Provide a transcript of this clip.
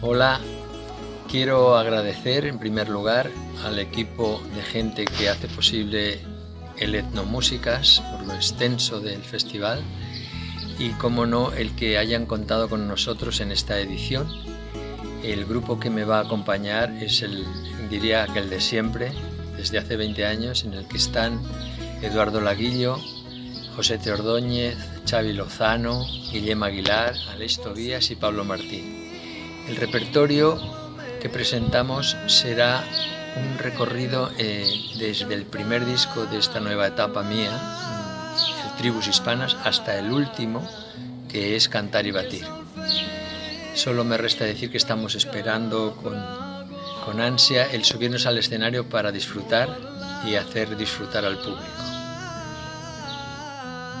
Hola, quiero agradecer en primer lugar al equipo de gente que hace posible el Etnomúsicas por lo extenso del festival y, como no, el que hayan contado con nosotros en esta edición. El grupo que me va a acompañar es el, diría que el de siempre, desde hace 20 años, en el que están Eduardo Laguillo, José Teordóñez, Xavi Lozano, Guillem Aguilar, Aleix Tobías y Pablo Martín. El repertorio que presentamos será un recorrido eh, desde el primer disco de esta nueva etapa mía, el Tribus Hispanas, hasta el último, que es Cantar y Batir. Solo me resta decir que estamos esperando con, con ansia el subirnos al escenario para disfrutar y hacer disfrutar al público.